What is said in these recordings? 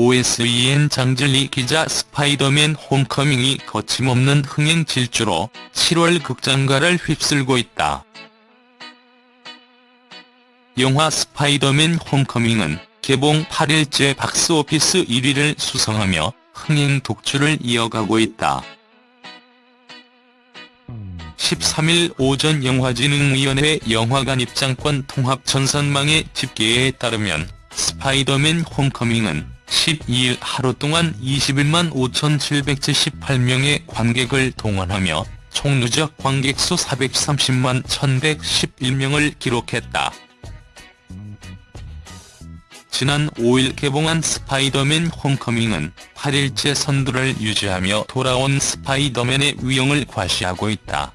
OSEN 장진리 기자 스파이더맨 홈커밍이 거침없는 흥행 질주로 7월 극장가를 휩쓸고 있다. 영화 스파이더맨 홈커밍은 개봉 8일째 박스오피스 1위를 수성하며 흥행 독주를 이어가고 있다. 13일 오전 영화진흥위원회 영화관 입장권 통합 전산망의 집계에 따르면 스파이더맨 홈커밍은 12일 하루 동안 21만 5,778명의 관객을 동원하며 총 누적 관객 수 430만 1,111명을 기록했다. 지난 5일 개봉한 스파이더맨 홈커밍은 8일째 선두를 유지하며 돌아온 스파이더맨의 위용을 과시하고 있다.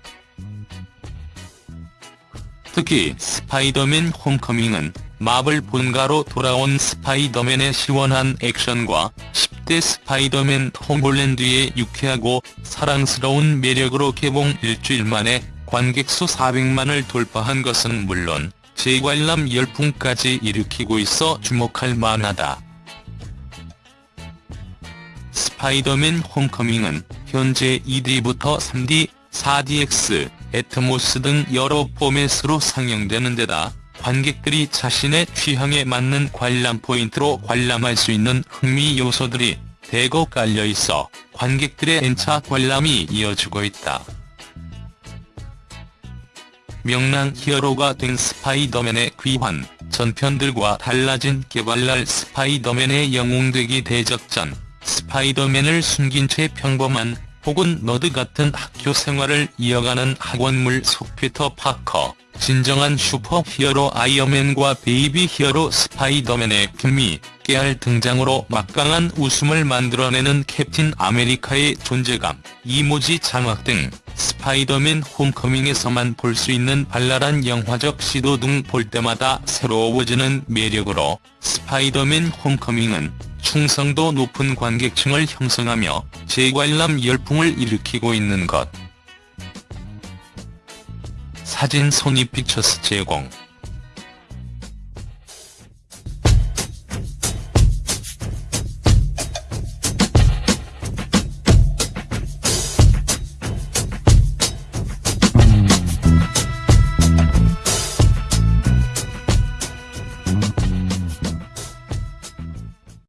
특히 스파이더맨 홈커밍은 마블 본가로 돌아온 스파이더맨의 시원한 액션과 10대 스파이더맨 톰 홀랜드의 유쾌하고 사랑스러운 매력으로 개봉 일주일 만에 관객수 400만을 돌파한 것은 물론 재관람 열풍까지 일으키고 있어 주목할 만하다. 스파이더맨 홈커밍은 현재 2D부터 3D, 4DX, 애트모스 등 여러 포맷으로 상영되는 데다 관객들이 자신의 취향에 맞는 관람 포인트로 관람할 수 있는 흥미 요소들이 대거 깔려 있어 관객들의 N차 관람이 이어지고 있다. 명랑 히어로가 된 스파이더맨의 귀환, 전편들과 달라진 개발랄 스파이더맨의 영웅되기 대작전, 스파이더맨을 숨긴 채 평범한 혹은 nerd 같은 학교 생활을 이어가는 학원물 속 피터 파커, 진정한 슈퍼 히어로 아이언맨과 베이비 히어로 스파이더맨의 케미, 깨알 등장으로 막강한 웃음을 만들어내는 캡틴 아메리카의 존재감, 이모지 자막 등 스파이더맨 홈커밍에서만 볼 수 있는 발랄한 영화적 시도 등 볼 때마다 새로워지는 매력으로 스파이더맨 홈커밍은 충성도 높은 관객층을 형성하며 재관람 열풍을 일으키고 있는 것. 사진 소니 픽처스 제공